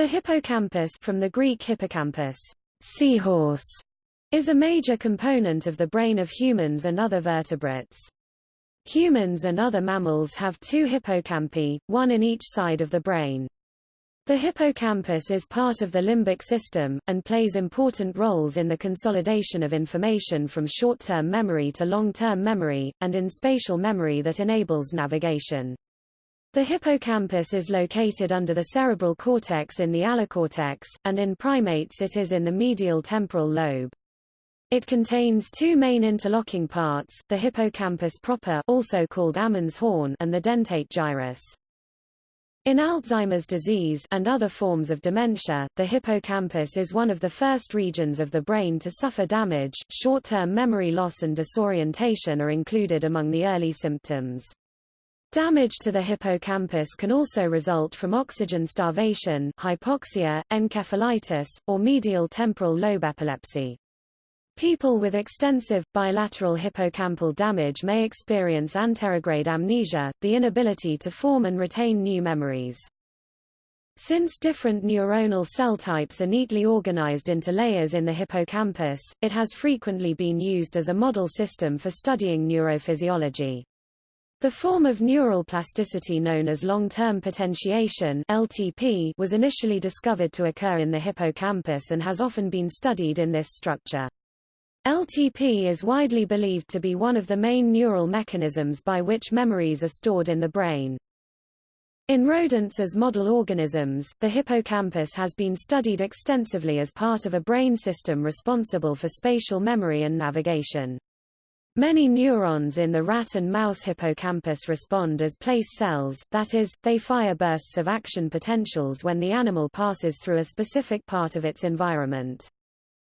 The hippocampus from the Greek hippocampus, seahorse, is a major component of the brain of humans and other vertebrates. Humans and other mammals have two hippocampi, one in each side of the brain. The hippocampus is part of the limbic system, and plays important roles in the consolidation of information from short-term memory to long-term memory, and in spatial memory that enables navigation. The hippocampus is located under the cerebral cortex in the allocortex, and in primates it is in the medial temporal lobe. It contains two main interlocking parts, the hippocampus proper also called Ammons horn and the dentate gyrus. In Alzheimer's disease and other forms of dementia, the hippocampus is one of the first regions of the brain to suffer damage. Short-term memory loss and disorientation are included among the early symptoms. Damage to the hippocampus can also result from oxygen starvation, hypoxia, encephalitis, or medial temporal lobe epilepsy. People with extensive, bilateral hippocampal damage may experience anterograde amnesia, the inability to form and retain new memories. Since different neuronal cell types are neatly organized into layers in the hippocampus, it has frequently been used as a model system for studying neurophysiology. The form of neural plasticity known as long-term potentiation LTP was initially discovered to occur in the hippocampus and has often been studied in this structure. LTP is widely believed to be one of the main neural mechanisms by which memories are stored in the brain. In rodents as model organisms, the hippocampus has been studied extensively as part of a brain system responsible for spatial memory and navigation. Many neurons in the rat and mouse hippocampus respond as place cells, that is, they fire bursts of action potentials when the animal passes through a specific part of its environment.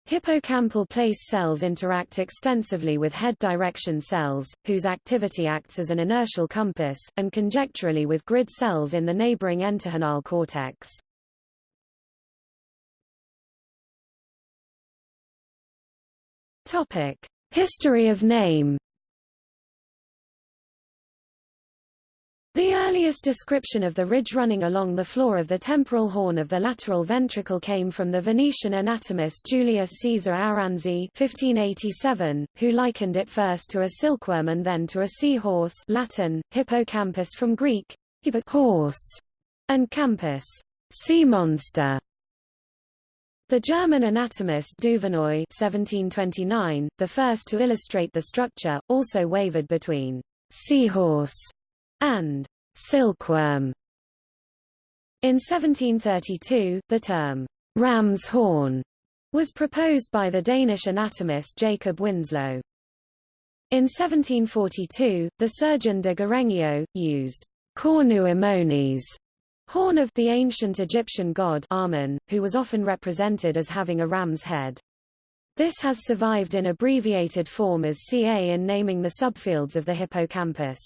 Hippocampal place cells interact extensively with head direction cells, whose activity acts as an inertial compass, and conjecturally with grid cells in the neighboring entorhinal cortex. Topic: History of name The earliest description of the ridge running along the floor of the temporal horn of the lateral ventricle came from the Venetian anatomist Julius Caesar Aranzi 1587, who likened it first to a silkworm and then to a seahorse Latin, hippocampus from Greek, horse, and campus, sea monster. The German anatomist Duvernoy 1729, the first to illustrate the structure, also wavered between seahorse and silkworm. In 1732, the term ram's horn was proposed by the Danish anatomist Jacob Winslow. In 1742, the surgeon de Garengeot, used cornu ammonis Horn of the ancient Egyptian god Amun, who was often represented as having a ram's head. This has survived in abbreviated form as Ca in naming the subfields of the hippocampus.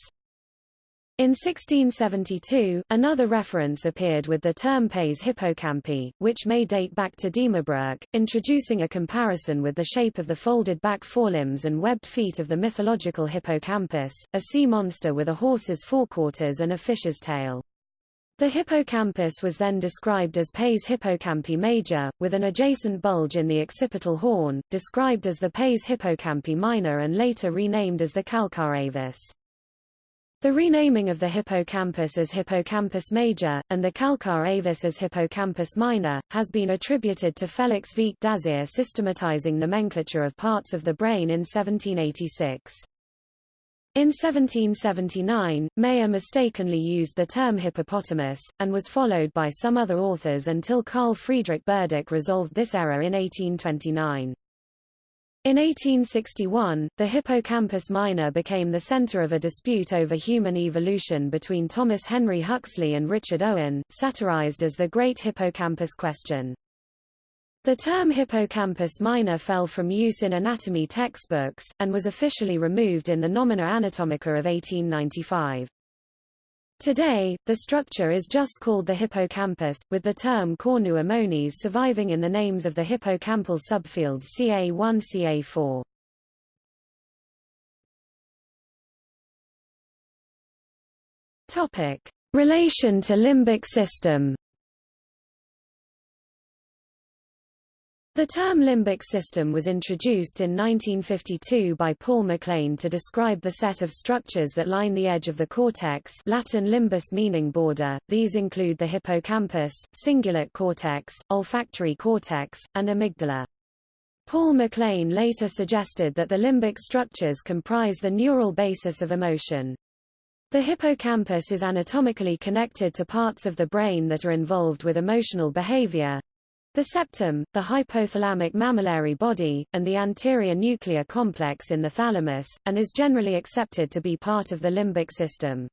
In 1672, another reference appeared with the term pes hippocampi, which may date back to Diemerbroeck, introducing a comparison with the shape of the folded back forelimbs and webbed feet of the mythological hippocampus, a sea monster with a horse's forequarters and a fish's tail. The hippocampus was then described as pes hippocampi major, with an adjacent bulge in the occipital horn, described as the pes hippocampi minor and later renamed as the calcar avis. The renaming of the hippocampus as hippocampus major, and the calcar avis as hippocampus minor, has been attributed to Felix Vicq d'Azyr systematizing nomenclature of parts of the brain in 1786. In 1779, Mayer mistakenly used the term hippopotamus, and was followed by some other authors until Carl Friedrich Burdach resolved this error in 1829. In 1861, the hippocampus minor became the center of a dispute over human evolution between Thomas Henry Huxley and Richard Owen, satirized as the Great Hippocampus Question. The term hippocampus minor fell from use in anatomy textbooks, and was officially removed in the Nomina Anatomica of 1895. Today, the structure is just called the hippocampus, with the term cornu ammonis surviving in the names of the hippocampal subfields CA1 CA4. Topic: Relation to limbic system The term limbic system was introduced in 1952 by Paul MacLean to describe the set of structures that line the edge of the cortex Latin limbus meaning border. These include the hippocampus, cingulate cortex, olfactory cortex, and amygdala. Paul MacLean later suggested that the limbic structures comprise the neural basis of emotion. The hippocampus is anatomically connected to parts of the brain that are involved with emotional behavior, the septum, the hypothalamic mammillary body, and the anterior nuclear complex in the thalamus, and is generally accepted to be part of the limbic system.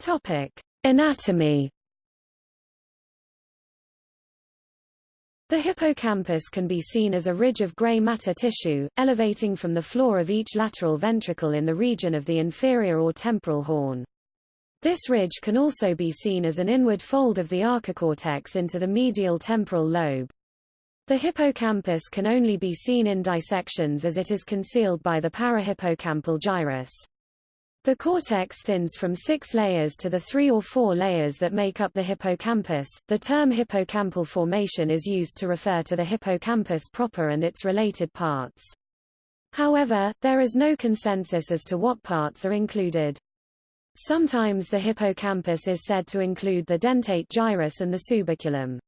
Topic: Anatomy. The hippocampus can be seen as a ridge of gray matter tissue, elevating from the floor of each lateral ventricle in the region of the inferior or temporal horn. This ridge can also be seen as an inward fold of the archicortex into the medial temporal lobe. The hippocampus can only be seen in dissections as it is concealed by the parahippocampal gyrus. The cortex thins from six layers to the three or four layers that make up the hippocampus. The term hippocampal formation is used to refer to the hippocampus proper and its related parts. However, there is no consensus as to what parts are included. Sometimes the hippocampus is said to include the dentate gyrus and the subiculum.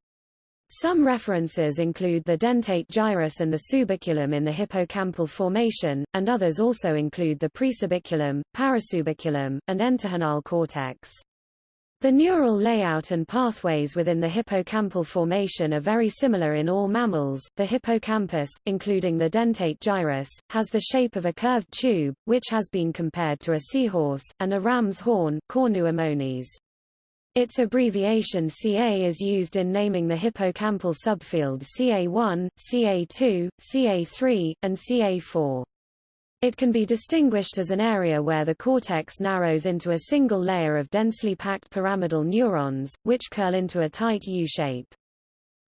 Some references include the dentate gyrus and the subiculum in the hippocampal formation, and others also include the presubiculum, parasubiculum, and entorhinal cortex. The neural layout and pathways within the hippocampal formation are very similar in all mammals. The hippocampus, including the dentate gyrus, has the shape of a curved tube, which has been compared to a seahorse, and a ram's horn cornu ammonis. Its abbreviation CA is used in naming the hippocampal subfields CA1, CA2, CA3, and CA4. It can be distinguished as an area where the cortex narrows into a single layer of densely packed pyramidal neurons, which curl into a tight U shape.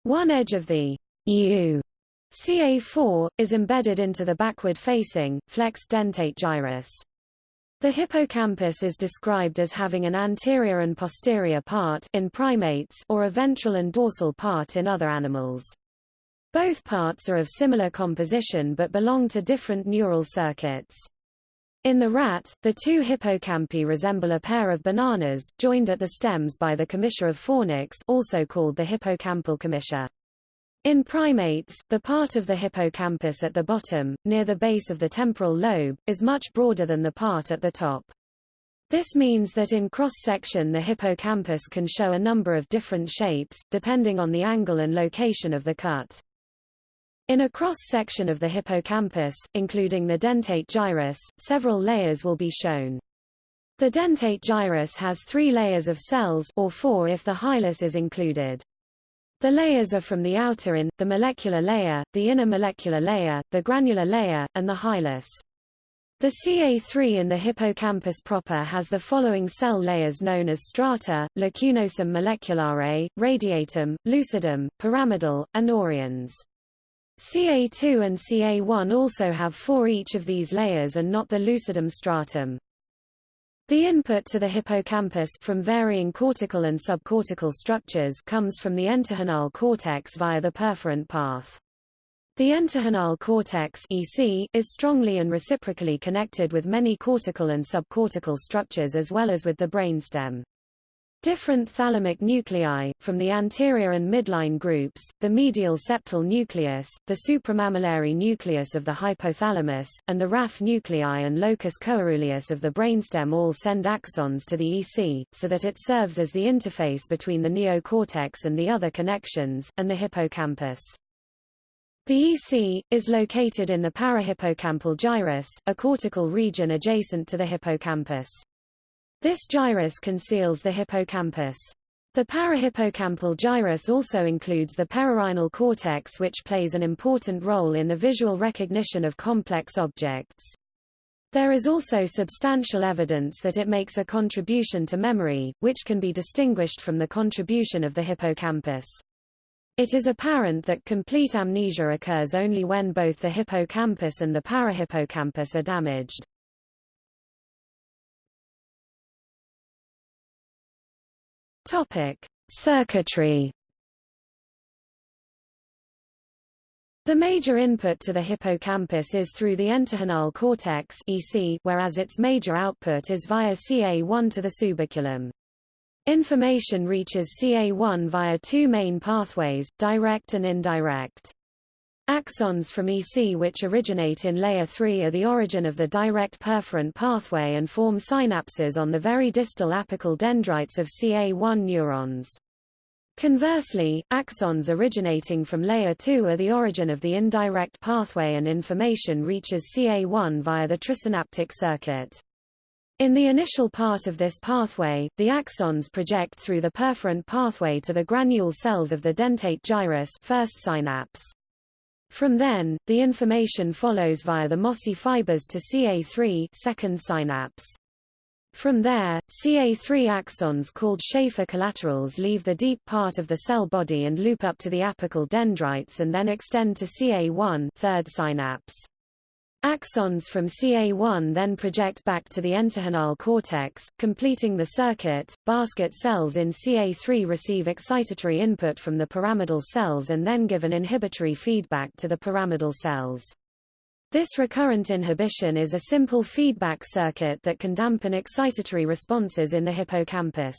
One edge of the U CA4, is embedded into the backward-facing, flexed dentate gyrus. The hippocampus is described as having an anterior and posterior part in primates or a ventral and dorsal part in other animals. Both parts are of similar composition but belong to different neural circuits. In the rat, the two hippocampi resemble a pair of bananas, joined at the stems by the commissure of fornix also called the hippocampal commissure. In primates, the part of the hippocampus at the bottom, near the base of the temporal lobe, is much broader than the part at the top. This means that in cross-section the hippocampus can show a number of different shapes, depending on the angle and location of the cut. In a cross-section of the hippocampus, including the dentate gyrus, several layers will be shown. The dentate gyrus has three layers of cells or four if the hilus is included. The layers are from the outer in, the molecular layer, the inner molecular layer, the granular layer, and the hilus. The CA3 in the hippocampus proper has the following cell layers known as strata, lacunosum moleculare, radiatum, lucidum, pyramidal, and oriens. CA2 and CA1 also have four each of these layers and not the lucidum stratum. The input to the hippocampus from varying cortical and subcortical structures comes from the entorhinal cortex via the perforant path. The entorhinal cortex EC is strongly and reciprocally connected with many cortical and subcortical structures as well as with the brainstem. Different thalamic nuclei, from the anterior and midline groups, the medial septal nucleus, the supramammillary nucleus of the hypothalamus, and the raphe nuclei and locus coeruleus of the brainstem all send axons to the EC, so that it serves as the interface between the neocortex and the other connections, and the hippocampus. The EC, is located in the parahippocampal gyrus, a cortical region adjacent to the hippocampus. This gyrus conceals the hippocampus. The parahippocampal gyrus also includes the perirhinal cortex which plays an important role in the visual recognition of complex objects. There is also substantial evidence that it makes a contribution to memory, which can be distinguished from the contribution of the hippocampus. It is apparent that complete amnesia occurs only when both the hippocampus and the parahippocampus are damaged. Topic: Circuitry. The major input to the hippocampus is through the entorhinal cortex EC, whereas its major output is via CA1 to the subiculum. Information reaches CA1 via two main pathways, direct and indirect. Axons from EC which originate in layer 3 are the origin of the direct perforant pathway and form synapses on the very distal apical dendrites of CA1 neurons. Conversely, axons originating from layer 2 are the origin of the indirect pathway and information reaches CA1 via the trisynaptic circuit. In the initial part of this pathway, the axons project through the perforant pathway to the granule cells of the dentate gyrus first synapse. From then, the information follows via the mossy fibers to CA3 second synapse. From there, CA3 axons called Schaffer collaterals leave the deep part of the cell body and loop up to the apical dendrites and then extend to CA1 third synapse. Axons from CA1 then project back to the entorhinal cortex, completing the circuit. Basket cells in CA3 receive excitatory input from the pyramidal cells and then give an inhibitory feedback to the pyramidal cells. This recurrent inhibition is a simple feedback circuit that can dampen excitatory responses in the hippocampus.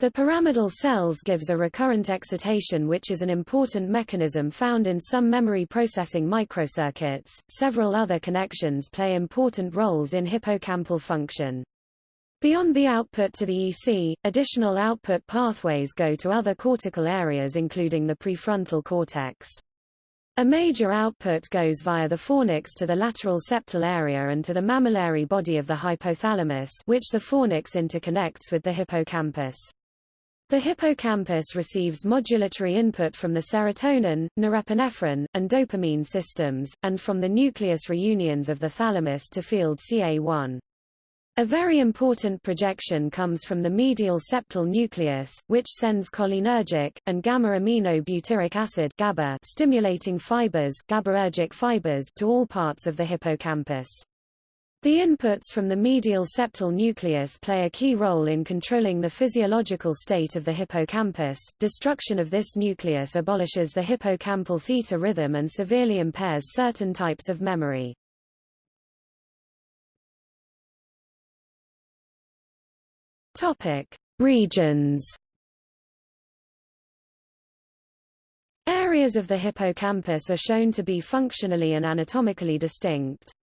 The pyramidal cells gives a recurrent excitation which is an important mechanism found in some memory processing microcircuits. Several other connections play important roles in hippocampal function. Beyond the output to the EC, additional output pathways go to other cortical areas including the prefrontal cortex. A major output goes via the fornix to the lateral septal area and to the mammillary body of the hypothalamus which the fornix interconnects with the hippocampus. The hippocampus receives modulatory input from the serotonin, norepinephrine, and dopamine systems, and from the nucleus reuniens of the thalamus to field CA1. A very important projection comes from the medial septal nucleus, which sends cholinergic, and gamma-amino-butyric acid GABA stimulating fibers, GABAergic fibers to all parts of the hippocampus. The inputs from the medial septal nucleus play a key role in controlling the physiological state of the hippocampus. Destruction of this nucleus abolishes the hippocampal theta rhythm and severely impairs certain types of memory. Topic: Regions. Areas of the hippocampus are shown to be functionally and anatomically distinct.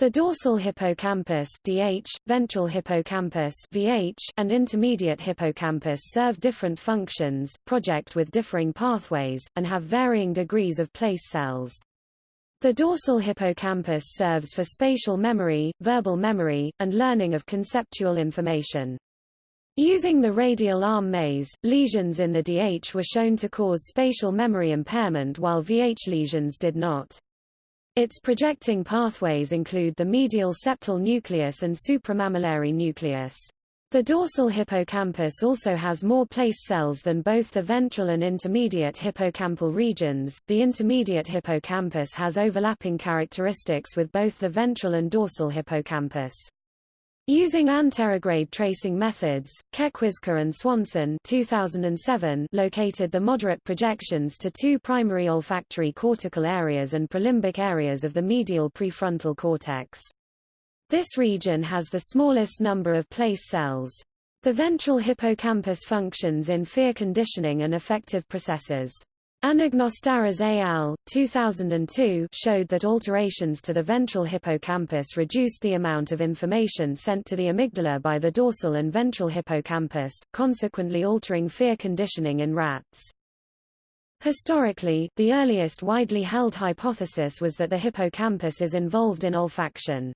The dorsal hippocampus DH, ventral hippocampus VH, and intermediate hippocampus serve different functions, project with differing pathways, and have varying degrees of place cells. The dorsal hippocampus serves for spatial memory, verbal memory, and learning of conceptual information. Using the radial arm maze, lesions in the DH were shown to cause spatial memory impairment while VH lesions did not. Its projecting pathways include the medial septal nucleus and supramammillary nucleus. The dorsal hippocampus also has more place cells than both the ventral and intermediate hippocampal regions. The intermediate hippocampus has overlapping characteristics with both the ventral and dorsal hippocampus. Using anterograde tracing methods, Cenquizca and Swanson 2007 located the moderate projections to two primary olfactory cortical areas and prelimbic areas of the medial prefrontal cortex. This region has the smallest number of place cells. The ventral hippocampus functions in fear conditioning and affective processes. Anagnostaras al. 2002 showed that alterations to the ventral hippocampus reduced the amount of information sent to the amygdala by the dorsal and ventral hippocampus, consequently altering fear conditioning in rats. Historically, the earliest widely held hypothesis was that the hippocampus is involved in olfaction.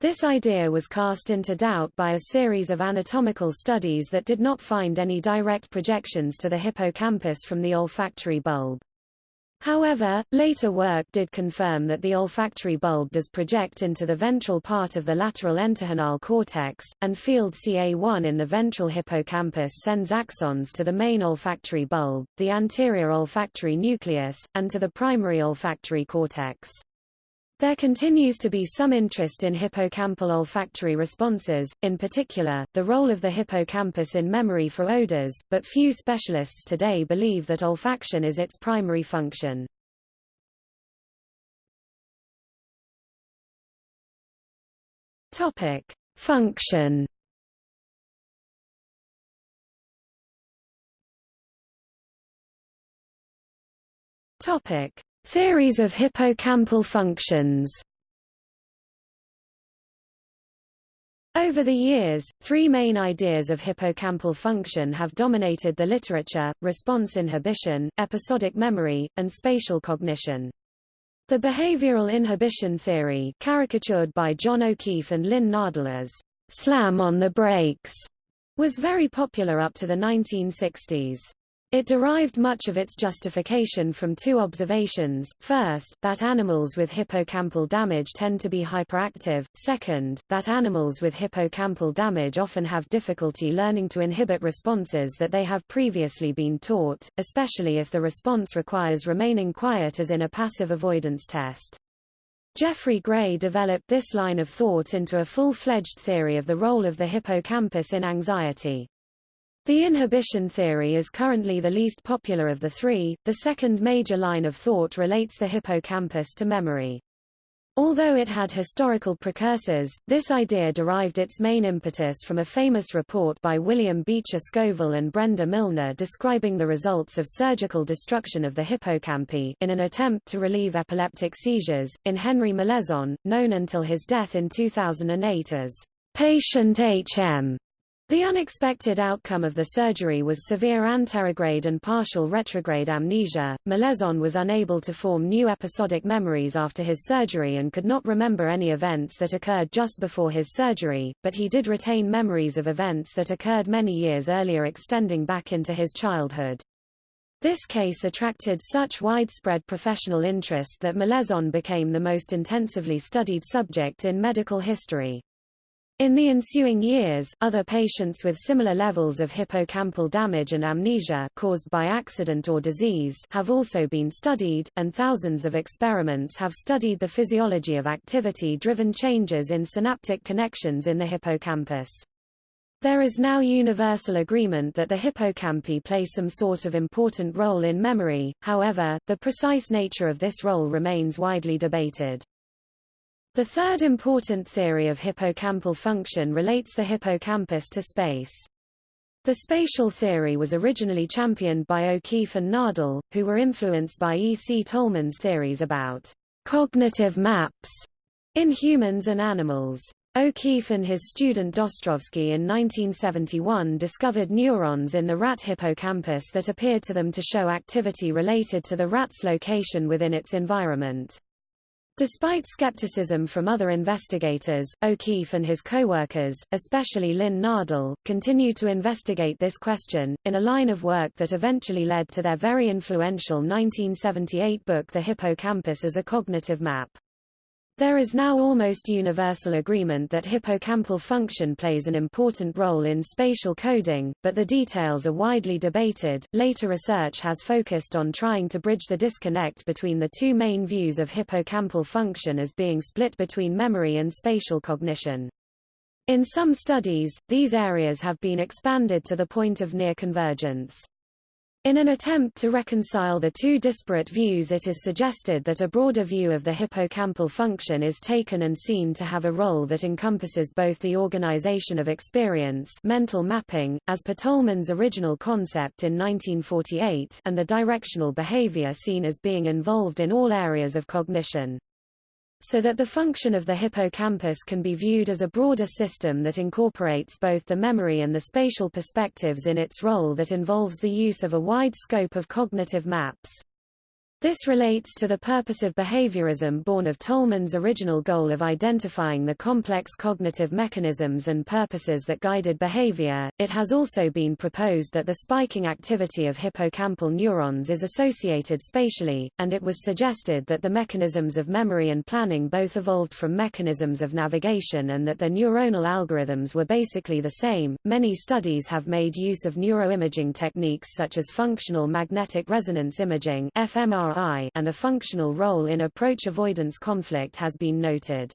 This idea was cast into doubt by a series of anatomical studies that did not find any direct projections to the hippocampus from the olfactory bulb. However, later work did confirm that the olfactory bulb does project into the ventral part of the lateral entorhinal cortex, and field CA1 in the ventral hippocampus sends axons to the main olfactory bulb, the anterior olfactory nucleus, and to the primary olfactory cortex. There continues to be some interest in hippocampal olfactory responses, in particular, the role of the hippocampus in memory for odors, but few specialists today believe that olfaction is its primary function. Topic: Function. Topic: Theories of hippocampal functions Over the years, three main ideas of hippocampal function have dominated the literature, response inhibition, episodic memory, and spatial cognition. The behavioral inhibition theory caricatured by John O'Keefe and Lynn Nadel as slam on the brakes was very popular up to the 1960s. It derived much of its justification from two observations, first, that animals with hippocampal damage tend to be hyperactive, second, that animals with hippocampal damage often have difficulty learning to inhibit responses that they have previously been taught, especially if the response requires remaining quiet as in a passive avoidance test. Jeffrey Gray developed this line of thought into a full-fledged theory of the role of the hippocampus in anxiety. The inhibition theory is currently the least popular of the three. The second major line of thought relates the hippocampus to memory. Although it had historical precursors, this idea derived its main impetus from a famous report by William Beecher Scoville and Brenda Milner describing the results of surgical destruction of the hippocampi in an attempt to relieve epileptic seizures, in Henry Molaison, known until his death in 2008 as patient H.M. The unexpected outcome of the surgery was severe anterograde and partial retrograde amnesia. Molaison was unable to form new episodic memories after his surgery and could not remember any events that occurred just before his surgery, but he did retain memories of events that occurred many years earlier extending back into his childhood. This case attracted such widespread professional interest that Molaison became the most intensively studied subject in medical history. In the ensuing years, other patients with similar levels of hippocampal damage and amnesia caused by accident or disease have also been studied, and thousands of experiments have studied the physiology of activity-driven changes in synaptic connections in the hippocampus. There is now universal agreement that the hippocampi play some sort of important role in memory, however, the precise nature of this role remains widely debated. The third important theory of hippocampal function relates the hippocampus to space. The spatial theory was originally championed by O'Keefe and Nadel, who were influenced by E. C. Tolman's theories about cognitive maps in humans and animals. O'Keefe and his student Dostrovsky in 1971 discovered neurons in the rat hippocampus that appeared to them to show activity related to the rat's location within its environment. Despite skepticism from other investigators, O'Keefe and his co-workers, especially Lynn Nadel, continued to investigate this question, in a line of work that eventually led to their very influential 1978 book The Hippocampus as a Cognitive Map. There is now almost universal agreement that hippocampal function plays an important role in spatial coding, but the details are widely debated. Later research has focused on trying to bridge the disconnect between the two main views of hippocampal function as being split between memory and spatial cognition. In some studies, these areas have been expanded to the point of near convergence. In an attempt to reconcile the two disparate views it is suggested that a broader view of the hippocampal function is taken and seen to have a role that encompasses both the organization of experience mental mapping, as per Tolman's original concept in 1948 and the directional behavior seen as being involved in all areas of cognition so that the function of the hippocampus can be viewed as a broader system that incorporates both the memory and the spatial perspectives in its role that involves the use of a wide scope of cognitive maps. This relates to the purpose of behaviorism born of Tolman's original goal of identifying the complex cognitive mechanisms and purposes that guided behavior. It has also been proposed that the spiking activity of hippocampal neurons is associated spatially, and it was suggested that the mechanisms of memory and planning both evolved from mechanisms of navigation and that their neuronal algorithms were basically the same. Many studies have made use of neuroimaging techniques such as functional magnetic resonance imaging (fMRI) and a functional role in approach avoidance conflict has been noted.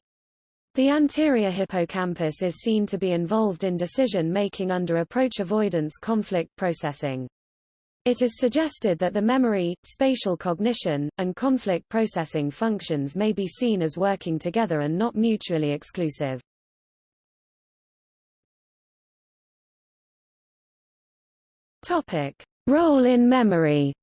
The anterior hippocampus is seen to be involved in decision-making under approach avoidance conflict processing. It is suggested that the memory, spatial cognition, and conflict processing functions may be seen as working together and not mutually exclusive. Topic: Role in memory.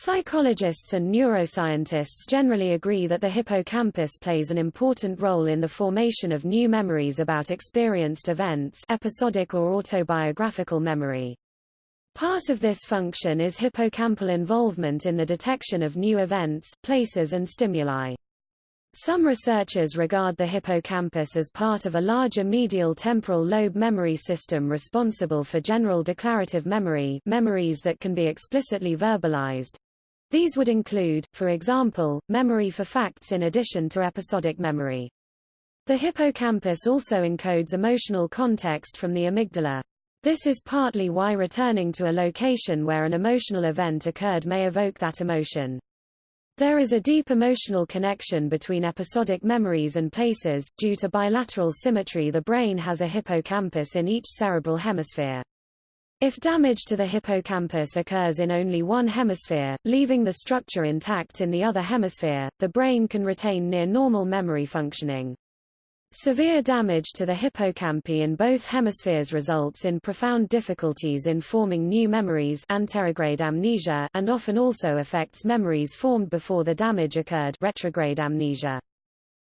Psychologists and neuroscientists generally agree that the hippocampus plays an important role in the formation of new memories about experienced events episodic or autobiographical memory. Part of this function is hippocampal involvement in the detection of new events, places and stimuli. Some researchers regard the hippocampus as part of a larger medial temporal lobe memory system responsible for general declarative memory memories that can be explicitly verbalized, these would include, for example, memory for facts in addition to episodic memory. The hippocampus also encodes emotional context from the amygdala. This is partly why returning to a location where an emotional event occurred may evoke that emotion. There is a deep emotional connection between episodic memories and places. Due to bilateral symmetry, the brain has a hippocampus in each cerebral hemisphere. If damage to the hippocampus occurs in only one hemisphere, leaving the structure intact in the other hemisphere, the brain can retain near normal memory functioning. Severe damage to the hippocampi in both hemispheres results in profound difficulties in forming new memories anterograde amnesia and often also affects memories formed before the damage occurred retrograde amnesia.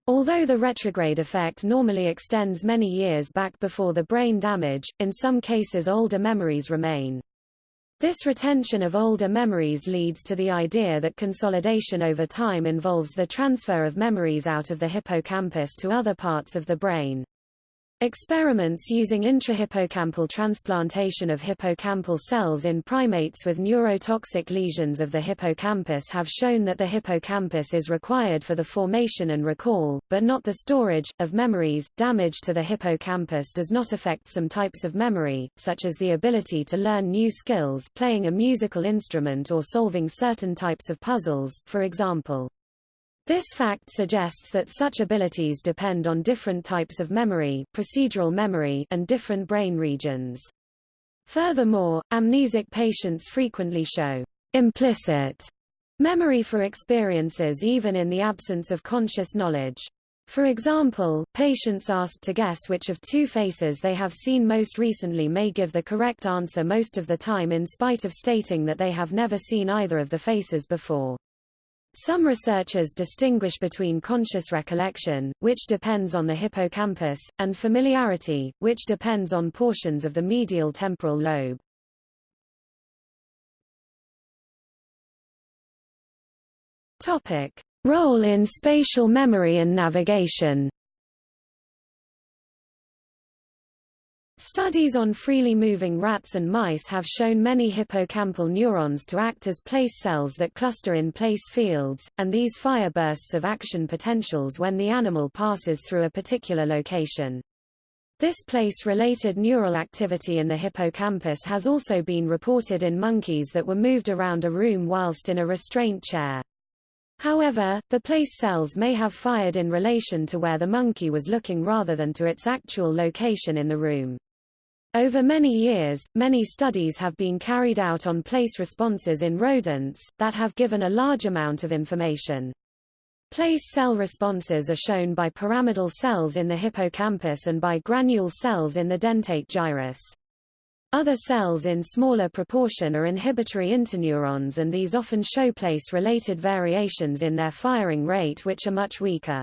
Although the retrograde effect normally extends many years back before the brain damage, in some cases older memories remain. This retention of older memories leads to the idea that consolidation over time involves the transfer of memories out of the hippocampus to other parts of the brain. Experiments using intrahippocampal transplantation of hippocampal cells in primates with neurotoxic lesions of the hippocampus have shown that the hippocampus is required for the formation and recall, but not the storage, of memories. Damage to the hippocampus does not affect some types of memory, such as the ability to learn new skills playing a musical instrument or solving certain types of puzzles, for example. This fact suggests that such abilities depend on different types of memory, procedural memory, and different brain regions. Furthermore, amnesic patients frequently show implicit memory for experiences even in the absence of conscious knowledge. For example, patients asked to guess which of two faces they have seen most recently may give the correct answer most of the time in spite of stating that they have never seen either of the faces before. Some researchers distinguish between conscious recollection, which depends on the hippocampus, and familiarity, which depends on portions of the medial temporal lobe. Topic: Role in spatial memory and navigation. Studies on freely moving rats and mice have shown many hippocampal neurons to act as place cells that cluster in place fields, and these fire bursts of action potentials when the animal passes through a particular location. This place-related neural activity in the hippocampus has also been reported in monkeys that were moved around a room whilst in a restraint chair. However, the place cells may have fired in relation to where the monkey was looking rather than to its actual location in the room. Over many years, many studies have been carried out on place responses in rodents, that have given a large amount of information. Place cell responses are shown by pyramidal cells in the hippocampus and by granule cells in the dentate gyrus. Other cells in smaller proportion are inhibitory interneurons and these often show place-related variations in their firing rate which are much weaker.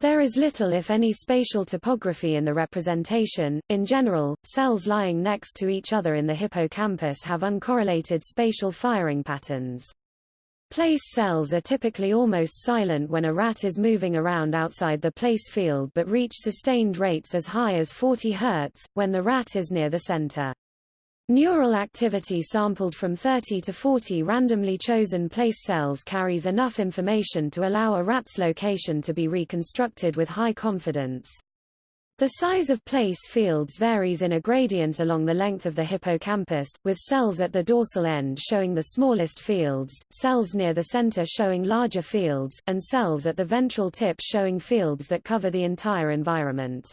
There is little if any spatial topography in the representation. In general, cells lying next to each other in the hippocampus have uncorrelated spatial firing patterns. Place cells are typically almost silent when a rat is moving around outside the place field but reach sustained rates as high as 40 Hz, when the rat is near the center. Neural activity sampled from 30 to 40 randomly chosen place cells carries enough information to allow a rat's location to be reconstructed with high confidence. The size of place fields varies in a gradient along the length of the hippocampus, with cells at the dorsal end showing the smallest fields, cells near the center showing larger fields, and cells at the ventral tip showing fields that cover the entire environment.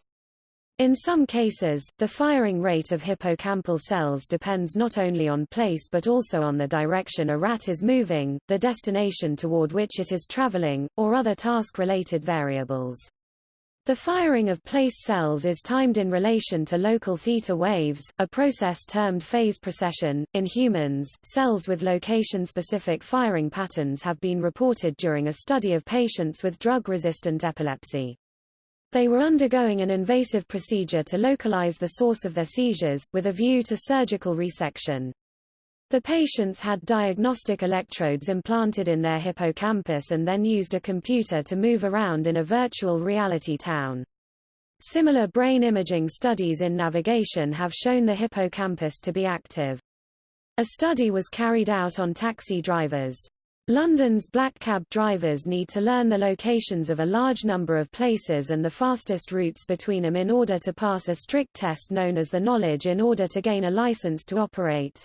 In some cases, the firing rate of hippocampal cells depends not only on place but also on the direction a rat is moving, the destination toward which it is traveling, or other task-related variables. The firing of place cells is timed in relation to local theta waves, a process termed phase precession. In humans, cells with location-specific firing patterns have been reported during a study of patients with drug-resistant epilepsy. They were undergoing an invasive procedure to localize the source of their seizures, with a view to surgical resection. The patients had diagnostic electrodes implanted in their hippocampus and then used a computer to move around in a virtual reality town. Similar brain imaging studies in navigation have shown the hippocampus to be active. A study was carried out on taxi drivers. London's black cab drivers need to learn the locations of a large number of places and the fastest routes between them in order to pass a strict test known as the knowledge in order to gain a license to operate.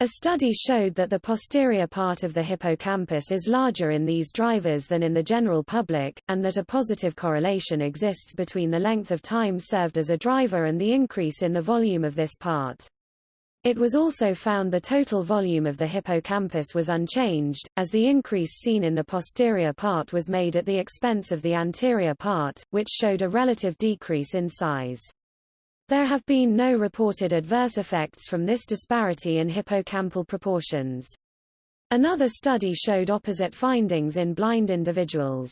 A study showed that the posterior part of the hippocampus is larger in these drivers than in the general public, and that a positive correlation exists between the length of time served as a driver and the increase in the volume of this part. It was also found the total volume of the hippocampus was unchanged, as the increase seen in the posterior part was made at the expense of the anterior part, which showed a relative decrease in size. There have been no reported adverse effects from this disparity in hippocampal proportions. Another study showed opposite findings in blind individuals.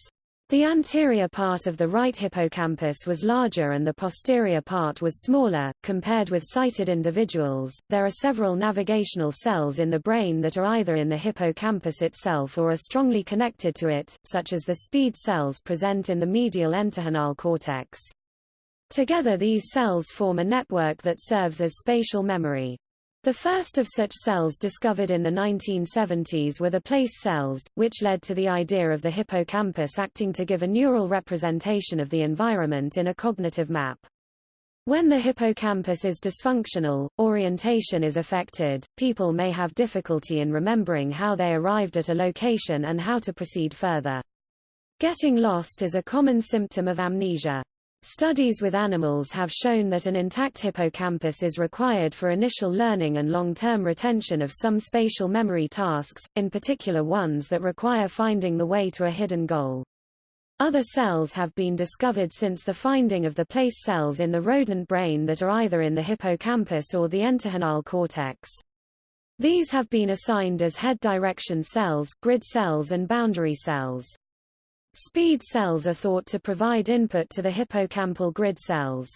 The anterior part of the right hippocampus was larger and the posterior part was smaller. Compared with sighted individuals, there are several navigational cells in the brain that are either in the hippocampus itself or are strongly connected to it, such as the speed cells present in the medial entorhinal cortex. Together these cells form a network that serves as spatial memory. The first of such cells discovered in the 1970s were the place cells, which led to the idea of the hippocampus acting to give a neural representation of the environment in a cognitive map. When the hippocampus is dysfunctional, orientation is affected, people may have difficulty in remembering how they arrived at a location and how to proceed further. Getting lost is a common symptom of amnesia. Studies with animals have shown that an intact hippocampus is required for initial learning and long-term retention of some spatial memory tasks, in particular ones that require finding the way to a hidden goal. Other cells have been discovered since the finding of the place cells in the rodent brain that are either in the hippocampus or the entorhinal cortex. These have been assigned as head direction cells, grid cells and boundary cells. Speed cells are thought to provide input to the hippocampal grid cells.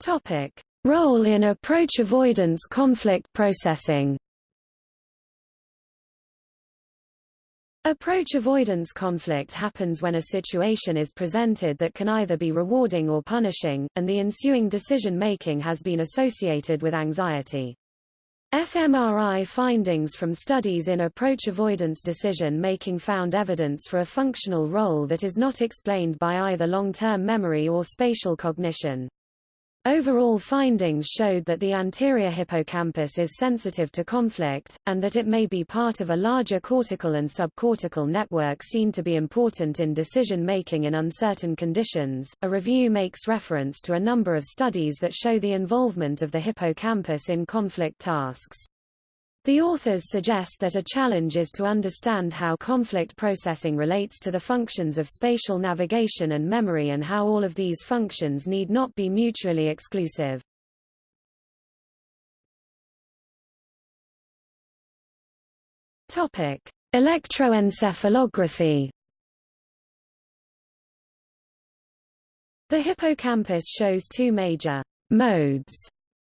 Topic: Role in approach avoidance conflict processing. Approach avoidance conflict happens when a situation is presented that can either be rewarding or punishing, and the ensuing decision-making has been associated with anxiety. fMRI findings from studies in approach avoidance decision-making found evidence for a functional role that is not explained by either long-term memory or spatial cognition. Overall findings showed that the anterior hippocampus is sensitive to conflict, and that it may be part of a larger cortical and subcortical network seen to be important in decision making in uncertain conditions. A review makes reference to a number of studies that show the involvement of the hippocampus in conflict tasks. The authors suggest that a challenge is to understand how conflict processing relates to the functions of spatial navigation and memory and how all of these functions need not be mutually exclusive. Topic: Electroencephalography. The hippocampus shows two major modes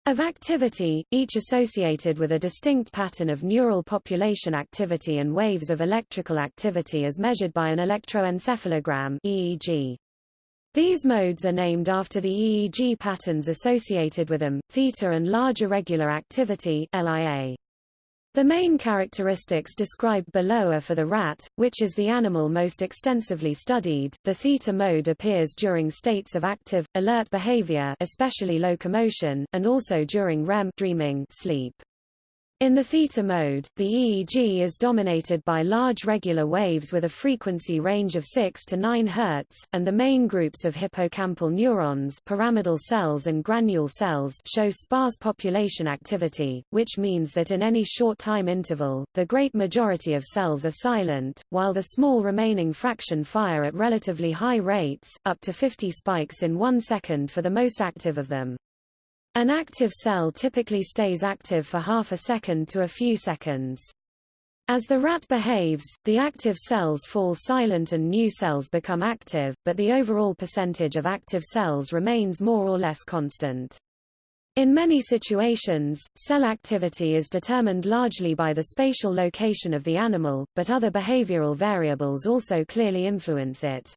of activity, each associated with a distinct pattern of neural population activity and waves of electrical activity as measured by an electroencephalogram EEG. These modes are named after the EEG patterns associated with them, theta and large irregular activity LIA. The main characteristics described below are for the rat, which is the animal most extensively studied. The theta mode appears during states of active, alert behavior especially locomotion, and also during REM dreaming sleep. In the theta mode, the EEG is dominated by large regular waves with a frequency range of 6 to 9 Hz, and the main groups of hippocampal neurons pyramidal cells and granule cells show sparse population activity, which means that in any short time interval, the great majority of cells are silent, while the small remaining fraction fire at relatively high rates, up to 50 spikes in one second for the most active of them. An active cell typically stays active for half a second to a few seconds. As the rat behaves, the active cells fall silent and new cells become active, but the overall percentage of active cells remains more or less constant. In many situations, cell activity is determined largely by the spatial location of the animal, but other behavioral variables also clearly influence it.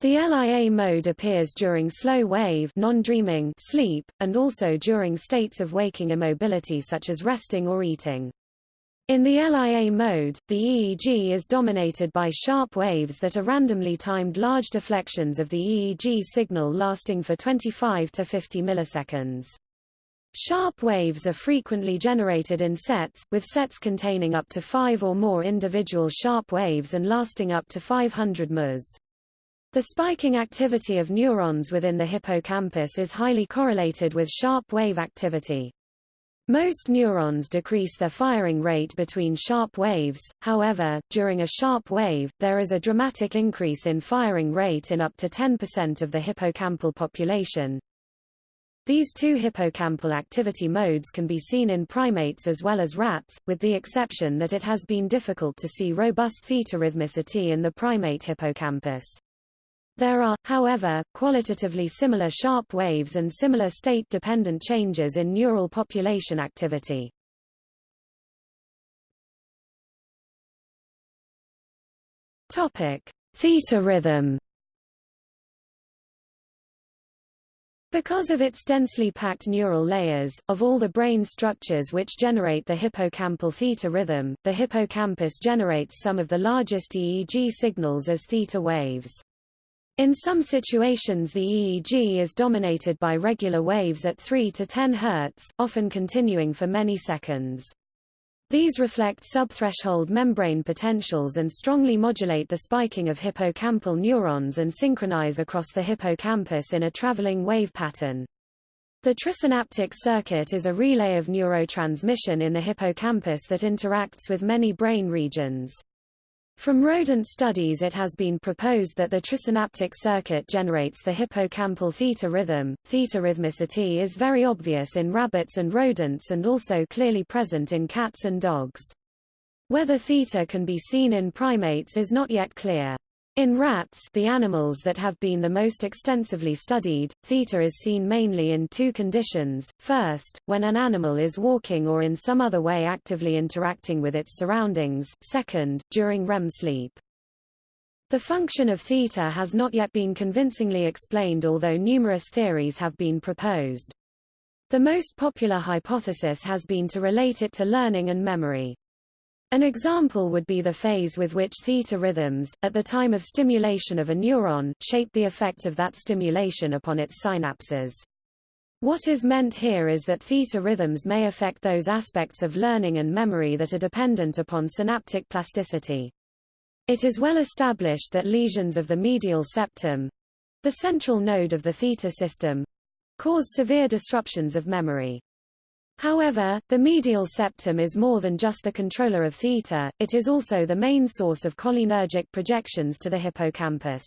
The LIA mode appears during slow wave non-dreaming sleep, and also during states of waking immobility such as resting or eating. In the LIA mode, the EEG is dominated by sharp waves that are randomly timed large deflections of the EEG signal lasting for 25 to 50 milliseconds. Sharp waves are frequently generated in sets, with sets containing up to five or more individual sharp waves and lasting up to 500 ms. The spiking activity of neurons within the hippocampus is highly correlated with sharp wave activity. Most neurons decrease their firing rate between sharp waves, however, during a sharp wave, there is a dramatic increase in firing rate in up to 10% of the hippocampal population. These two hippocampal activity modes can be seen in primates as well as rats, with the exception that it has been difficult to see robust theta rhythmicity in the primate hippocampus. There are, however, qualitatively similar sharp waves and similar state-dependent changes in neural population activity. Topic: Theta rhythm. Because of its densely packed neural layers, of all the brain structures which generate the hippocampal theta rhythm, the hippocampus generates some of the largest EEG signals as theta waves. In some situations the EEG is dominated by regular waves at 3 to 10 Hz, often continuing for many seconds. These reflect subthreshold membrane potentials and strongly modulate the spiking of hippocampal neurons and synchronize across the hippocampus in a traveling wave pattern. The trisynaptic circuit is a relay of neurotransmission in the hippocampus that interacts with many brain regions. From rodent studies it has been proposed that the trisynaptic circuit generates the hippocampal theta rhythm. Theta rhythmicity is very obvious in rabbits and rodents and also clearly present in cats and dogs. Whether theta can be seen in primates is not yet clear. In rats the animals that have been the most extensively studied, theta is seen mainly in two conditions, first, when an animal is walking or in some other way actively interacting with its surroundings, second, during REM sleep. The function of theta has not yet been convincingly explained although numerous theories have been proposed. The most popular hypothesis has been to relate it to learning and memory. An example would be the phase with which theta rhythms, at the time of stimulation of a neuron, shape the effect of that stimulation upon its synapses. What is meant here is that theta rhythms may affect those aspects of learning and memory that are dependent upon synaptic plasticity. It is well established that lesions of the medial septum, the central node of the theta system, cause severe disruptions of memory. However, the medial septum is more than just the controller of theta, it is also the main source of cholinergic projections to the hippocampus.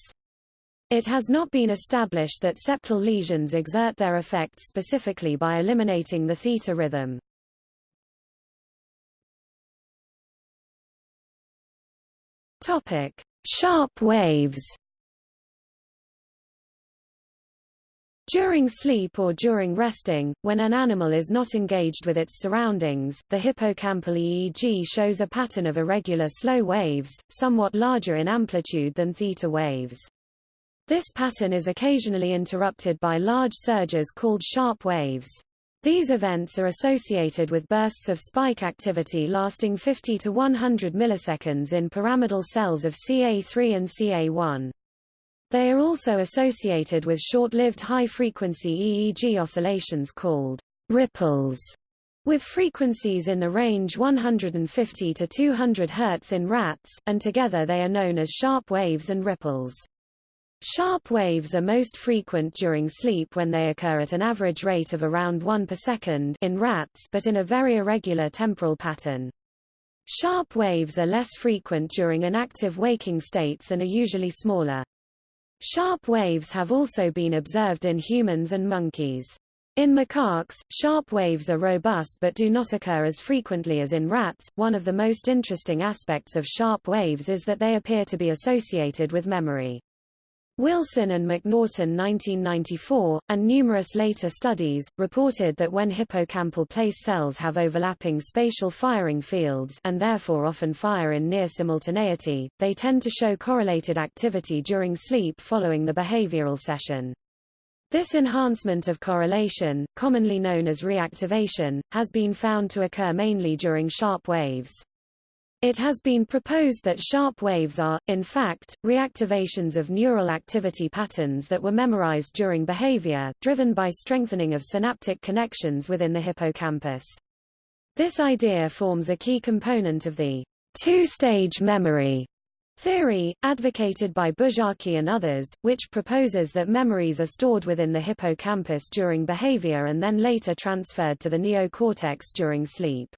It has not been established that septal lesions exert their effects specifically by eliminating the theta rhythm. Topic: Sharp waves. During sleep or during resting, when an animal is not engaged with its surroundings, the hippocampal EEG shows a pattern of irregular slow waves, somewhat larger in amplitude than theta waves. This pattern is occasionally interrupted by large surges called sharp waves. These events are associated with bursts of spike activity lasting 50 to 100 milliseconds in pyramidal cells of CA3 and CA1. They are also associated with short-lived high-frequency EEG oscillations called ripples, with frequencies in the range 150 to 200 Hz in rats, and together they are known as sharp waves and ripples. Sharp waves are most frequent during sleep when they occur at an average rate of around 1 per second in rats but in a very irregular temporal pattern. Sharp waves are less frequent during inactive waking states and are usually smaller. Sharp waves have also been observed in humans and monkeys. In macaques, sharp waves are robust but do not occur as frequently as in rats. One of the most interesting aspects of sharp waves is that they appear to be associated with memory. Wilson and McNaughton 1994, and numerous later studies, reported that when hippocampal place cells have overlapping spatial firing fields and therefore often fire in near simultaneity, they tend to show correlated activity during sleep following the behavioral session. This enhancement of correlation, commonly known as reactivation, has been found to occur mainly during sharp waves. It has been proposed that sharp waves are, in fact, reactivations of neural activity patterns that were memorized during behavior, driven by strengthening of synaptic connections within the hippocampus. This idea forms a key component of the two-stage memory theory, advocated by Buzsaki and others, which proposes that memories are stored within the hippocampus during behavior and then later transferred to the neocortex during sleep.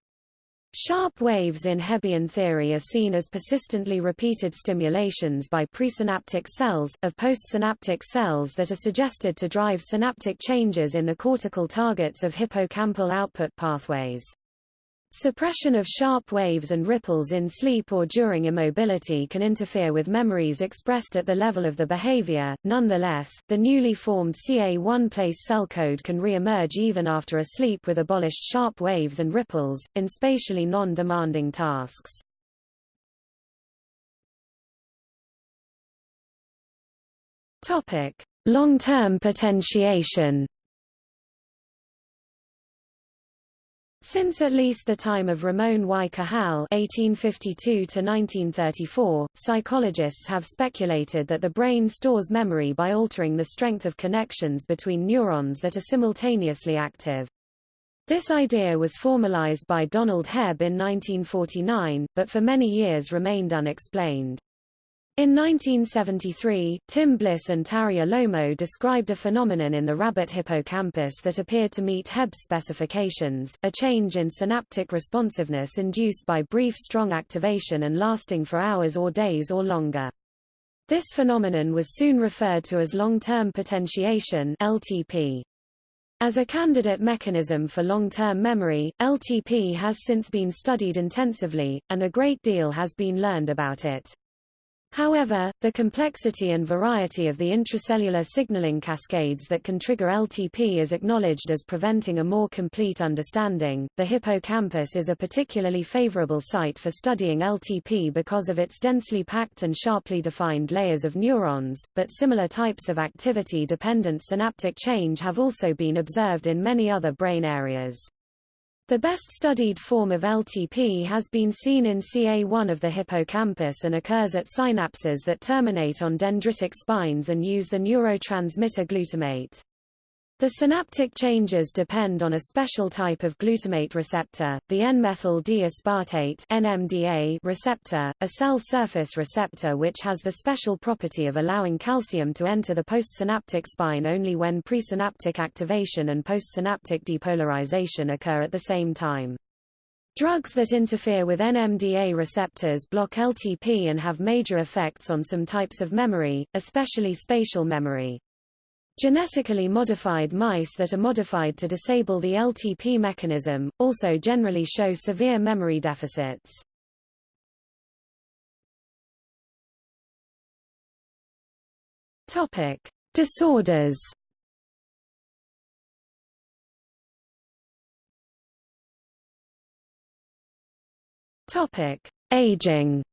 Sharp waves in Hebbian theory are seen as persistently repeated stimulations by presynaptic cells, of postsynaptic cells that are suggested to drive synaptic changes in the cortical targets of hippocampal output pathways. Suppression of sharp waves and ripples in sleep or during immobility can interfere with memories expressed at the level of the behavior. Nonetheless, the newly formed CA1 place cell code can re-emerge even after a sleep with abolished sharp waves and ripples, in spatially non-demanding tasks. Long-term potentiation. Since at least the time of Ramon y Cajal (1852–1934), psychologists have speculated that the brain stores memory by altering the strength of connections between neurons that are simultaneously active. This idea was formalized by Donald Hebb in 1949, but for many years remained unexplained. In 1973, Tim Bliss and Terje Lomo described a phenomenon in the rabbit hippocampus that appeared to meet Hebb's specifications, a change in synaptic responsiveness induced by brief strong activation and lasting for hours or days or longer. This phenomenon was soon referred to as long-term potentiation LTP. As a candidate mechanism for long-term memory, LTP has since been studied intensively, and a great deal has been learned about it. However, the complexity and variety of the intracellular signaling cascades that can trigger LTP is acknowledged as preventing a more complete understanding. The hippocampus is a particularly favorable site for studying LTP because of its densely packed and sharply defined layers of neurons, but similar types of activity-dependent synaptic change have also been observed in many other brain areas. The best studied form of LTP has been seen in CA1 of the hippocampus and occurs at synapses that terminate on dendritic spines and use the neurotransmitter glutamate. The synaptic changes depend on a special type of glutamate receptor, the N-methyl D-aspartate NMDA receptor, a cell surface receptor which has the special property of allowing calcium to enter the postsynaptic spine only when presynaptic activation and postsynaptic depolarization occur at the same time. Drugs that interfere with NMDA receptors block LTP and have major effects on some types of memory, especially spatial memory. Genetically modified mice that are modified to disable the LTP mechanism, also generally show severe memory deficits. Topic. Disorders Topic. Aging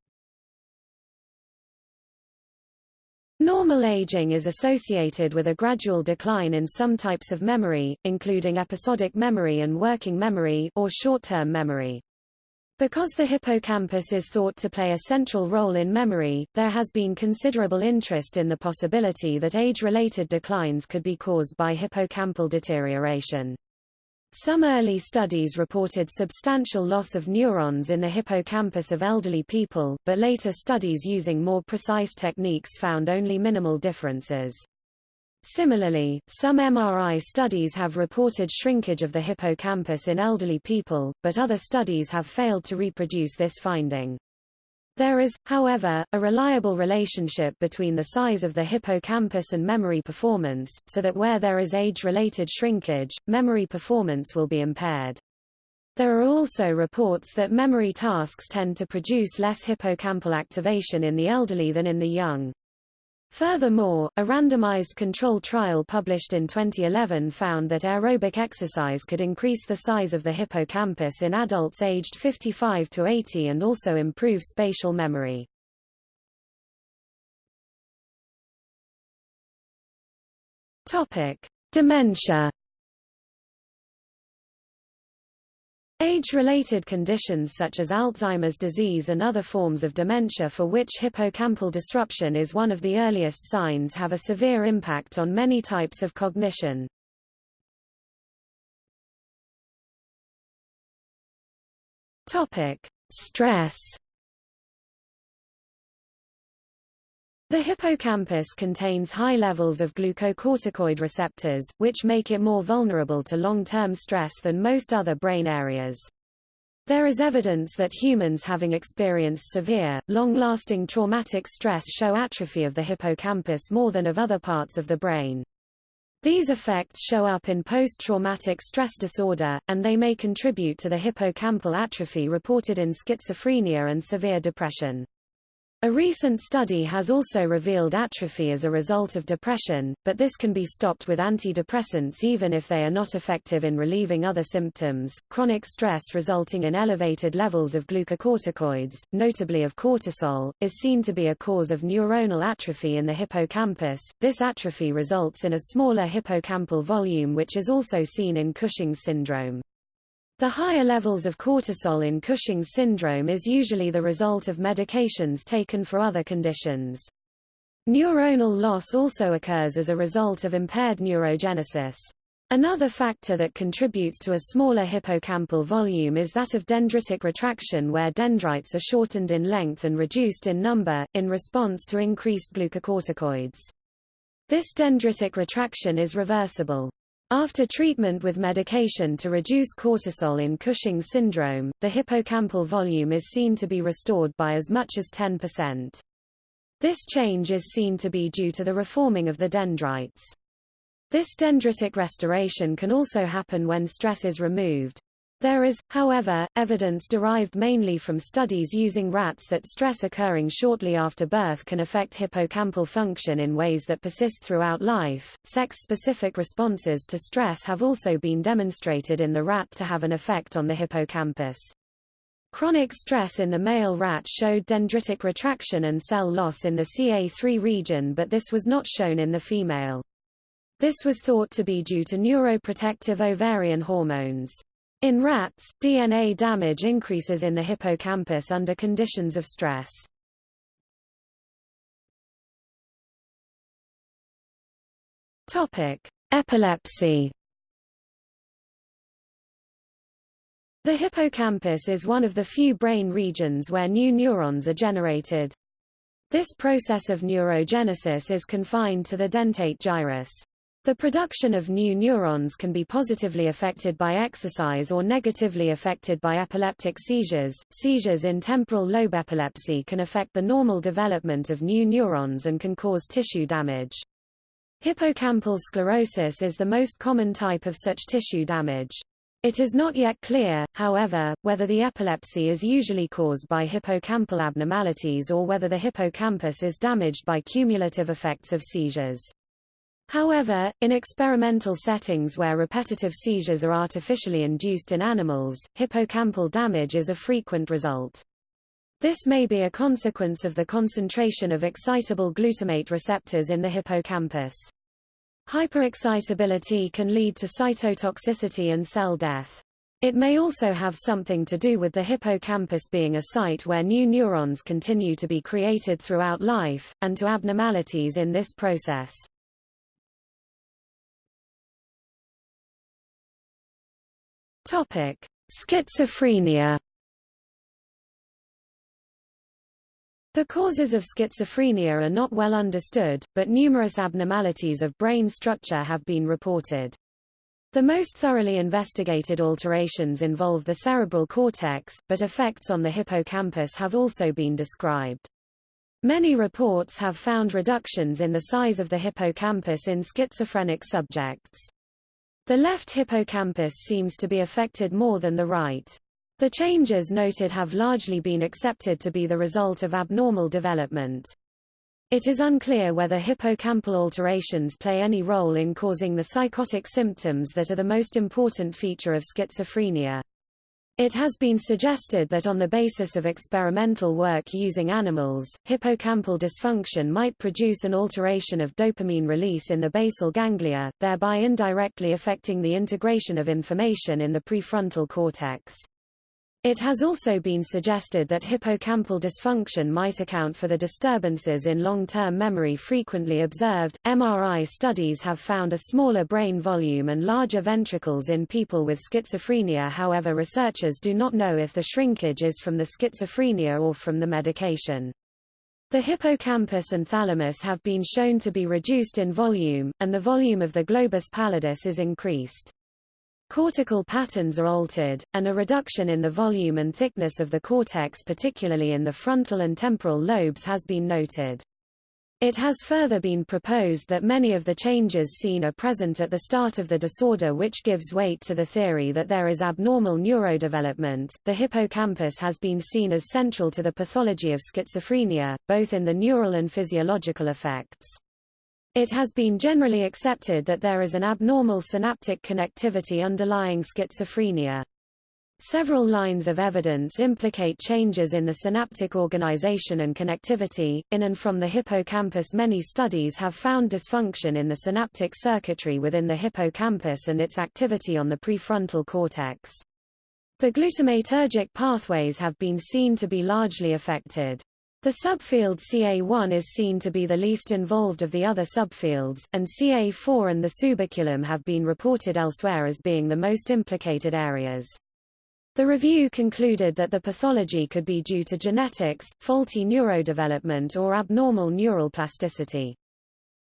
Normal aging is associated with a gradual decline in some types of memory, including episodic memory and working memory or short-term memory. Because the hippocampus is thought to play a central role in memory, there has been considerable interest in the possibility that age-related declines could be caused by hippocampal deterioration. Some early studies reported substantial loss of neurons in the hippocampus of elderly people, but later studies using more precise techniques found only minimal differences. Similarly, some MRI studies have reported shrinkage of the hippocampus in elderly people, but other studies have failed to reproduce this finding. There is, however, a reliable relationship between the size of the hippocampus and memory performance, so that where there is age-related shrinkage, memory performance will be impaired. There are also reports that memory tasks tend to produce less hippocampal activation in the elderly than in the young. Furthermore, a randomized control trial published in 2011 found that aerobic exercise could increase the size of the hippocampus in adults aged 55 to 80 and also improve spatial memory. Topic: Dementia Age-related conditions such as Alzheimer's disease and other forms of dementia for which hippocampal disruption is one of the earliest signs have a severe impact on many types of cognition. Topic: Stress The hippocampus contains high levels of glucocorticoid receptors, which make it more vulnerable to long-term stress than most other brain areas. There is evidence that humans having experienced severe, long-lasting traumatic stress show atrophy of the hippocampus more than of other parts of the brain. These effects show up in post-traumatic stress disorder, and they may contribute to the hippocampal atrophy reported in schizophrenia and severe depression. A recent study has also revealed atrophy as a result of depression, but this can be stopped with antidepressants even if they are not effective in relieving other symptoms. Chronic stress resulting in elevated levels of glucocorticoids, notably of cortisol, is seen to be a cause of neuronal atrophy in the hippocampus. This atrophy results in a smaller hippocampal volume which is also seen in Cushing's syndrome. The higher levels of cortisol in Cushing's syndrome is usually the result of medications taken for other conditions. Neuronal loss also occurs as a result of impaired neurogenesis. Another factor that contributes to a smaller hippocampal volume is that of dendritic retraction where dendrites are shortened in length and reduced in number, in response to increased glucocorticoids. This dendritic retraction is reversible. After treatment with medication to reduce cortisol in Cushing's syndrome, the hippocampal volume is seen to be restored by as much as 10%. This change is seen to be due to the reforming of the dendrites. This dendritic restoration can also happen when stress is removed. There is, however, evidence derived mainly from studies using rats that stress occurring shortly after birth can affect hippocampal function in ways that persist throughout life. Sex-specific responses to stress have also been demonstrated in the rat to have an effect on the hippocampus. Chronic stress in the male rat showed dendritic retraction and cell loss in the CA3 region but this was not shown in the female. This was thought to be due to neuroprotective ovarian hormones. In rats, DNA damage increases in the hippocampus under conditions of stress. Topic: Epilepsy. The hippocampus is one of the few brain regions where new neurons are generated. This process of neurogenesis is confined to the dentate gyrus. The production of new neurons can be positively affected by exercise or negatively affected by epileptic seizures. Seizures in temporal lobe epilepsy can affect the normal development of new neurons and can cause tissue damage. Hippocampal sclerosis is the most common type of such tissue damage. It is not yet clear, however, whether the epilepsy is usually caused by hippocampal abnormalities or whether the hippocampus is damaged by cumulative effects of seizures. However, in experimental settings where repetitive seizures are artificially induced in animals, hippocampal damage is a frequent result. This may be a consequence of the concentration of excitable glutamate receptors in the hippocampus. Hyperexcitability can lead to cytotoxicity and cell death. It may also have something to do with the hippocampus being a site where new neurons continue to be created throughout life, and to abnormalities in this process. Topic: Schizophrenia. The causes of schizophrenia are not well understood, but numerous abnormalities of brain structure have been reported. The most thoroughly investigated alterations involve the cerebral cortex, but effects on the hippocampus have also been described. Many reports have found reductions in the size of the hippocampus in schizophrenic subjects. The left hippocampus seems to be affected more than the right. The changes noted have largely been accepted to be the result of abnormal development. It is unclear whether hippocampal alterations play any role in causing the psychotic symptoms that are the most important feature of schizophrenia. It has been suggested that on the basis of experimental work using animals, hippocampal dysfunction might produce an alteration of dopamine release in the basal ganglia, thereby indirectly affecting the integration of information in the prefrontal cortex. It has also been suggested that hippocampal dysfunction might account for the disturbances in long-term memory frequently observed. MRI studies have found a smaller brain volume and larger ventricles in people with schizophrenia. However, researchers do not know if the shrinkage is from the schizophrenia or from the medication. The hippocampus and thalamus have been shown to be reduced in volume, and the volume of the globus pallidus is increased. Cortical patterns are altered, and a reduction in the volume and thickness of the cortex particularly in the frontal and temporal lobes has been noted. It has further been proposed that many of the changes seen are present at the start of the disorder, which gives weight to the theory that there is abnormal neurodevelopment. The hippocampus has been seen as central to the pathology of schizophrenia, both in the neural and physiological effects. It has been generally accepted that there is an abnormal synaptic connectivity underlying schizophrenia. Several lines of evidence implicate changes in the synaptic organization and connectivity. In and from the hippocampus, many studies have found dysfunction in the synaptic circuitry within the hippocampus and its activity on the prefrontal cortex. The glutamatergic pathways have been seen to be largely affected. The subfield CA1 is seen to be the least involved of the other subfields, and CA4 and the subiculum have been reported elsewhere as being the most implicated areas. The review concluded that the pathology could be due to genetics, faulty neurodevelopment or abnormal neural plasticity.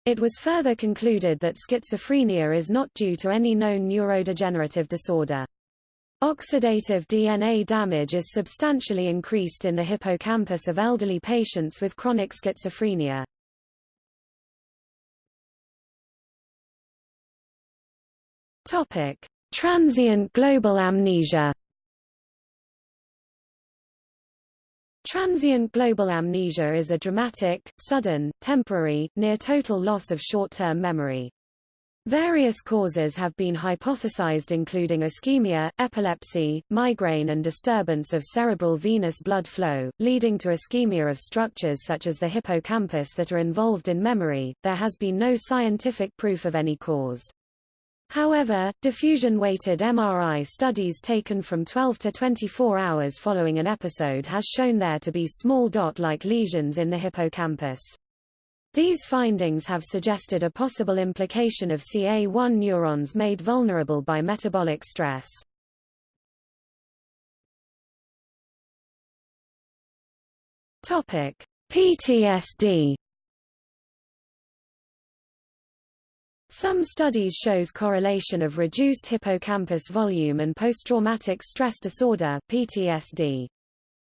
It was further concluded that schizophrenia is not due to any known neurodegenerative disorder. Oxidative DNA damage is substantially increased in the hippocampus of elderly patients with chronic schizophrenia. Topic: Transient global amnesia. Transient global amnesia is a dramatic, sudden, temporary, near-total loss of short-term memory. Various causes have been hypothesized including ischemia, epilepsy, migraine and disturbance of cerebral venous blood flow, leading to ischemia of structures such as the hippocampus that are involved in memory. There has been no scientific proof of any cause. However, diffusion-weighted MRI studies taken from 12 to 24 hours following an episode has shown there to be small dot-like lesions in the hippocampus. These findings have suggested a possible implication of CA1 neurons made vulnerable by metabolic stress. Topic: PTSD. Some studies shows correlation of reduced hippocampus volume and post-traumatic stress disorder (PTSD).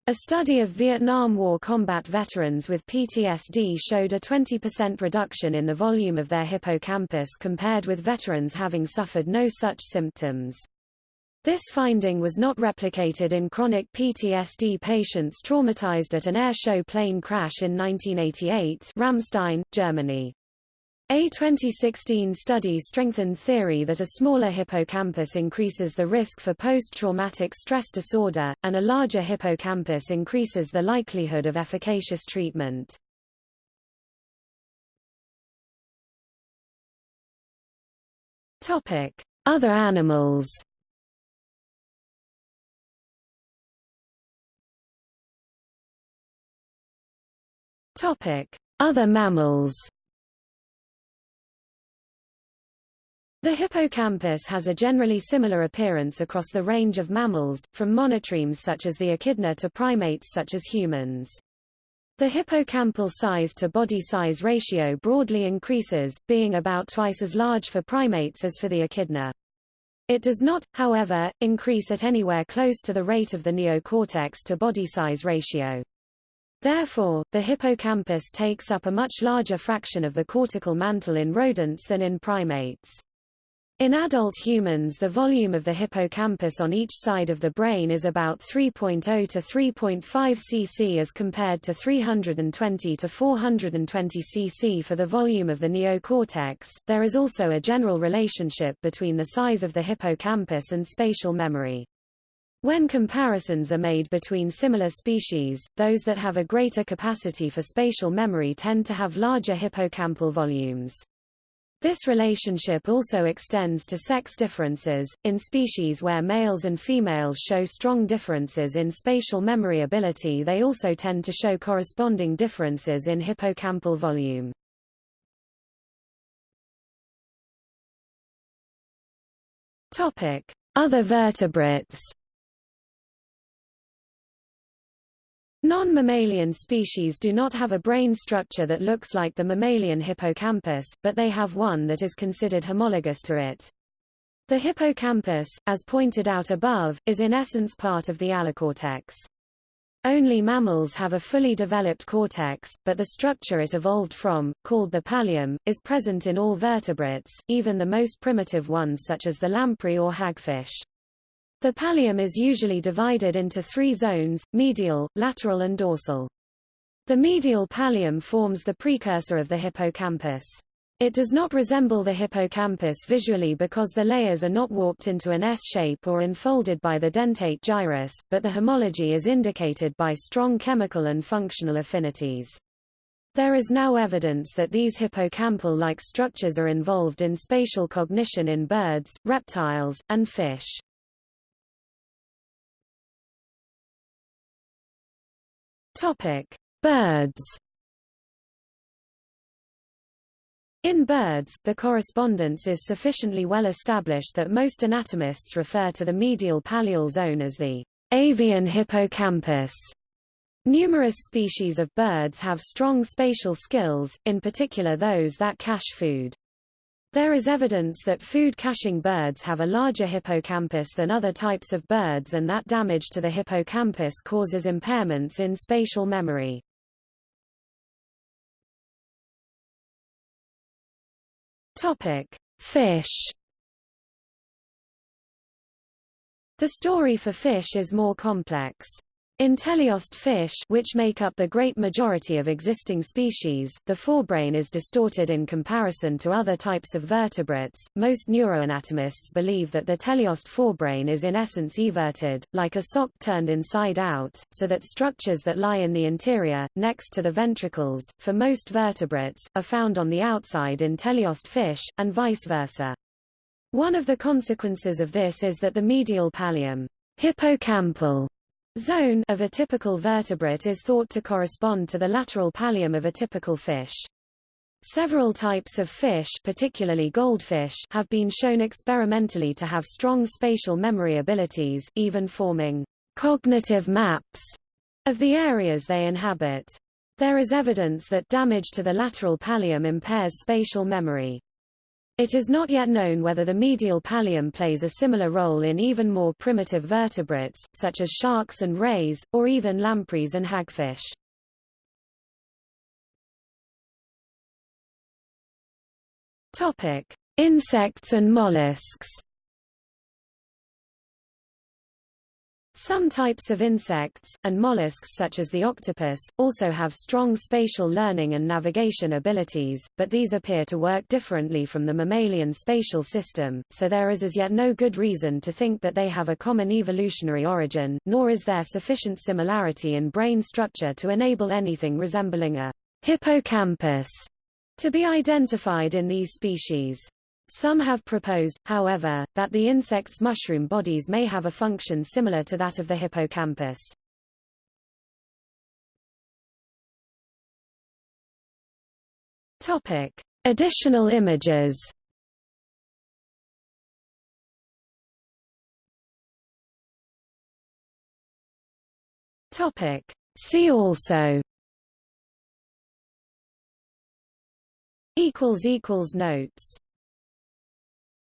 A study of Vietnam War combat veterans with PTSD showed a 20% reduction in the volume of their hippocampus compared with veterans having suffered no such symptoms. This finding was not replicated in chronic PTSD patients traumatized at an airshow plane crash in 1988 Ramstein, Germany. A 2016 study strengthened theory that a smaller hippocampus increases the risk for post-traumatic stress disorder, and a larger hippocampus increases the likelihood of efficacious treatment. Other animals Other mammals The hippocampus has a generally similar appearance across the range of mammals, from monotremes such as the echidna to primates such as humans. The hippocampal size to body size ratio broadly increases, being about twice as large for primates as for the echidna. It does not, however, increase at anywhere close to the rate of the neocortex to body size ratio. Therefore, the hippocampus takes up a much larger fraction of the cortical mantle in rodents than in primates. In adult humans the volume of the hippocampus on each side of the brain is about 3.0 to 3.5 cc as compared to 320 to 420 cc for the volume of the neocortex. There is also a general relationship between the size of the hippocampus and spatial memory. When comparisons are made between similar species, those that have a greater capacity for spatial memory tend to have larger hippocampal volumes. This relationship also extends to sex differences. In species where males and females show strong differences in spatial memory ability, they also tend to show corresponding differences in hippocampal volume. Other vertebrates. Non-mammalian species do not have a brain structure that looks like the mammalian hippocampus, but they have one that is considered homologous to it. The hippocampus, as pointed out above, is in essence part of the allocortex. Only mammals have a fully developed cortex, but the structure it evolved from, called the pallium, is present in all vertebrates, even the most primitive ones such as the lamprey or hagfish. The pallium is usually divided into three zones, medial, lateral and dorsal. The medial pallium forms the precursor of the hippocampus. It does not resemble the hippocampus visually because the layers are not warped into an S-shape or enfolded by the dentate gyrus, but the homology is indicated by strong chemical and functional affinities. There is now evidence that these hippocampal-like structures are involved in spatial cognition in birds, reptiles, and fish. Topic: Birds. In birds, the correspondence is sufficiently well established that most anatomists refer to the medial pallial zone as the avian hippocampus. Numerous species of birds have strong spatial skills, in particular those that cache food. There is evidence that food-caching birds have a larger hippocampus than other types of birds and that damage to the hippocampus causes impairments in spatial memory. Topic: Fish. The story for fish is more complex. In teleost fish which make up the great majority of existing species, the forebrain is distorted in comparison to other types of vertebrates. Most neuroanatomists believe that the teleost forebrain is in essence everted, like a sock turned inside out, so that structures that lie in the interior, next to the ventricles, for most vertebrates, are found on the outside in teleost fish, and vice versa. One of the consequences of this is that the medial pallium hippocampal zone of a typical vertebrate is thought to correspond to the lateral pallium of a typical fish. Several types of fish particularly goldfish have been shown experimentally to have strong spatial memory abilities, even forming cognitive maps of the areas they inhabit. There is evidence that damage to the lateral pallium impairs spatial memory. It is not yet known whether the medial pallium plays a similar role in even more primitive vertebrates, such as sharks and rays, or even lampreys and hagfish. Topic: Insects and mollusks. Some types of insects, and mollusks such as the octopus, also have strong spatial learning and navigation abilities, but these appear to work differently from the mammalian spatial system, so there is as yet no good reason to think that they have a common evolutionary origin, nor is there sufficient similarity in brain structure to enable anything resembling a hippocampus to be identified in these species. Some have proposed, however, that the insect's mushroom bodies may have a function similar to that of the hippocampus. Topic: Additional images. Topic: See also. Equals equals notes.